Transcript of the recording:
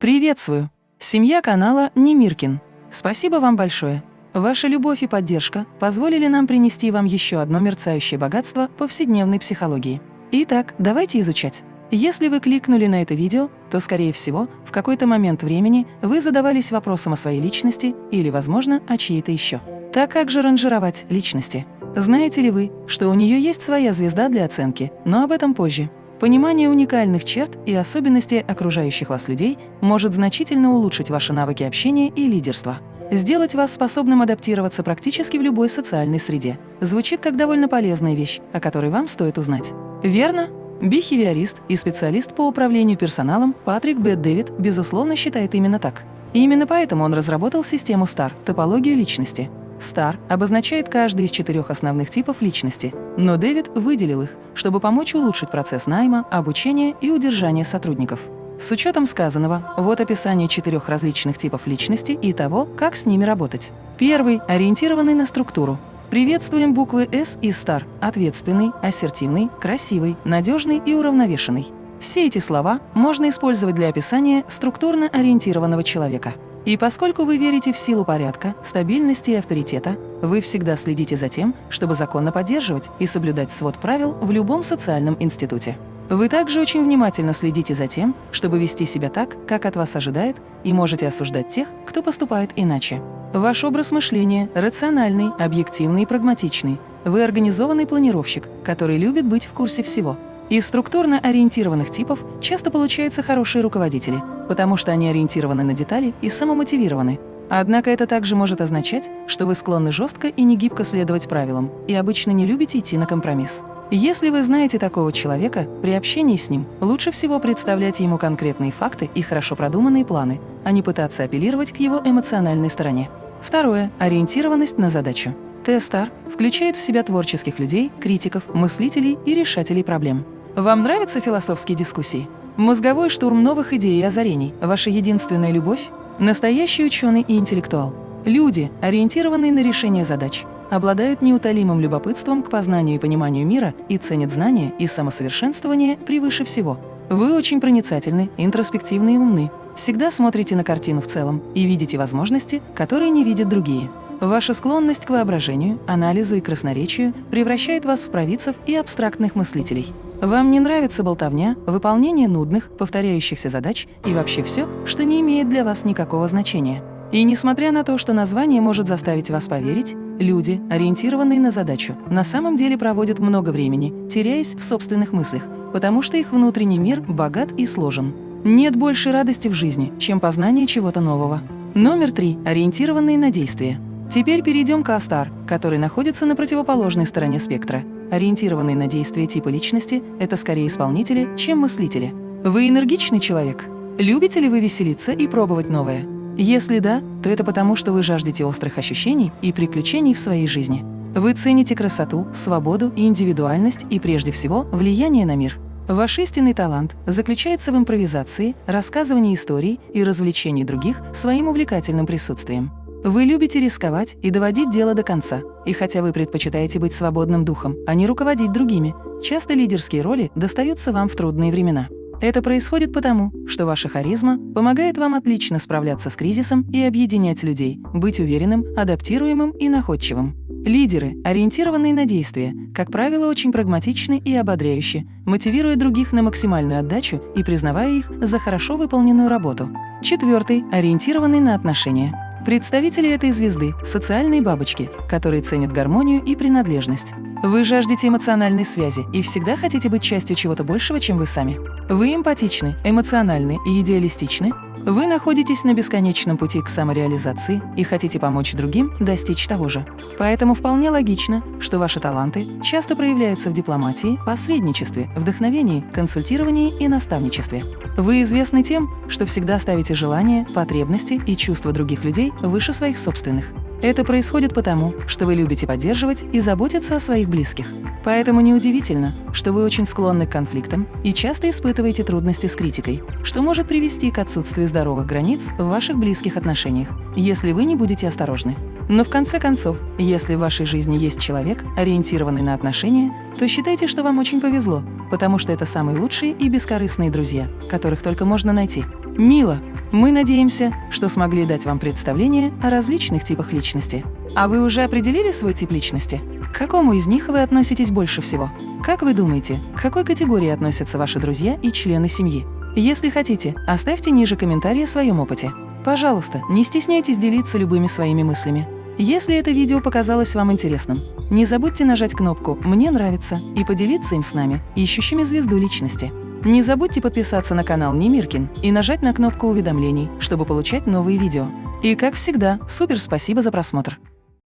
Приветствую! Семья канала Немиркин. Спасибо вам большое. Ваша любовь и поддержка позволили нам принести вам еще одно мерцающее богатство повседневной психологии. Итак, давайте изучать. Если вы кликнули на это видео, то, скорее всего, в какой-то момент времени вы задавались вопросом о своей личности или, возможно, о чьей-то еще. Так как же ранжировать личности? Знаете ли вы, что у нее есть своя звезда для оценки, но об этом позже. Понимание уникальных черт и особенностей окружающих вас людей может значительно улучшить ваши навыки общения и лидерства. Сделать вас способным адаптироваться практически в любой социальной среде. Звучит как довольно полезная вещь, о которой вам стоит узнать. Верно? Бихевиорист и специалист по управлению персоналом Патрик Бет Дэвид, безусловно, считает именно так. И именно поэтому он разработал систему STAR – топологию личности – Star обозначает каждый из четырех основных типов личности, но Дэвид выделил их, чтобы помочь улучшить процесс найма, обучения и удержания сотрудников. С учетом сказанного, вот описание четырех различных типов личности и того, как с ними работать. Первый – ориентированный на структуру. Приветствуем буквы S и STAR – ответственный, ассертивный, красивый, надежный и уравновешенный. Все эти слова можно использовать для описания структурно ориентированного человека. И поскольку вы верите в силу порядка, стабильности и авторитета, вы всегда следите за тем, чтобы законно поддерживать и соблюдать свод правил в любом социальном институте. Вы также очень внимательно следите за тем, чтобы вести себя так, как от вас ожидает, и можете осуждать тех, кто поступает иначе. Ваш образ мышления рациональный, объективный и прагматичный. Вы организованный планировщик, который любит быть в курсе всего – из структурно ориентированных типов часто получаются хорошие руководители, потому что они ориентированы на детали и самомотивированы. Однако это также может означать, что вы склонны жестко и негибко следовать правилам и обычно не любите идти на компромисс. Если вы знаете такого человека, при общении с ним лучше всего представлять ему конкретные факты и хорошо продуманные планы, а не пытаться апеллировать к его эмоциональной стороне. Второе – ориентированность на задачу. Т-Стар включает в себя творческих людей, критиков, мыслителей и решателей проблем. Вам нравятся философские дискуссии? Мозговой штурм новых идей и озарений – ваша единственная любовь? Настоящий ученый и интеллектуал. Люди, ориентированные на решение задач, обладают неутолимым любопытством к познанию и пониманию мира и ценят знания и самосовершенствование превыше всего. Вы очень проницательны, интроспективны и умны, всегда смотрите на картину в целом и видите возможности, которые не видят другие. Ваша склонность к воображению, анализу и красноречию превращает вас в провидцев и абстрактных мыслителей. Вам не нравится болтовня, выполнение нудных, повторяющихся задач и вообще все, что не имеет для вас никакого значения. И несмотря на то, что название может заставить вас поверить, люди, ориентированные на задачу, на самом деле проводят много времени, теряясь в собственных мыслях, потому что их внутренний мир богат и сложен. Нет большей радости в жизни, чем познание чего-то нового. Номер три. Ориентированные на действие. Теперь перейдем к Астар, который находится на противоположной стороне спектра. Ориентированные на действия типа личности – это скорее исполнители, чем мыслители. Вы энергичный человек? Любите ли вы веселиться и пробовать новое? Если да, то это потому, что вы жаждете острых ощущений и приключений в своей жизни. Вы цените красоту, свободу и индивидуальность и, прежде всего, влияние на мир. Ваш истинный талант заключается в импровизации, рассказывании историй и развлечении других своим увлекательным присутствием. Вы любите рисковать и доводить дело до конца. И хотя вы предпочитаете быть свободным духом, а не руководить другими, часто лидерские роли достаются вам в трудные времена. Это происходит потому, что ваша харизма помогает вам отлично справляться с кризисом и объединять людей, быть уверенным, адаптируемым и находчивым. Лидеры, ориентированные на действие, как правило, очень прагматичны и ободряющие, мотивируя других на максимальную отдачу и признавая их за хорошо выполненную работу. Четвертый – ориентированный на отношения. Представители этой звезды – социальные бабочки, которые ценят гармонию и принадлежность. Вы жаждете эмоциональной связи и всегда хотите быть частью чего-то большего, чем вы сами. Вы эмпатичны, эмоциональны и идеалистичны, вы находитесь на бесконечном пути к самореализации и хотите помочь другим достичь того же. Поэтому вполне логично, что ваши таланты часто проявляются в дипломатии, посредничестве, вдохновении, консультировании и наставничестве. Вы известны тем, что всегда ставите желания, потребности и чувства других людей выше своих собственных. Это происходит потому, что вы любите поддерживать и заботиться о своих близких. Поэтому неудивительно, что вы очень склонны к конфликтам и часто испытываете трудности с критикой, что может привести к отсутствию здоровых границ в ваших близких отношениях, если вы не будете осторожны. Но в конце концов, если в вашей жизни есть человек, ориентированный на отношения, то считайте, что вам очень повезло, потому что это самые лучшие и бескорыстные друзья, которых только можно найти. Мила, Мы надеемся, что смогли дать вам представление о различных типах личности. А вы уже определили свой тип личности? К какому из них вы относитесь больше всего? Как вы думаете, к какой категории относятся ваши друзья и члены семьи? Если хотите, оставьте ниже комментарии о своем опыте. Пожалуйста, не стесняйтесь делиться любыми своими мыслями. Если это видео показалось вам интересным, не забудьте нажать кнопку «Мне нравится» и поделиться им с нами, ищущими звезду личности. Не забудьте подписаться на канал Немиркин и нажать на кнопку уведомлений, чтобы получать новые видео. И как всегда, супер спасибо за просмотр!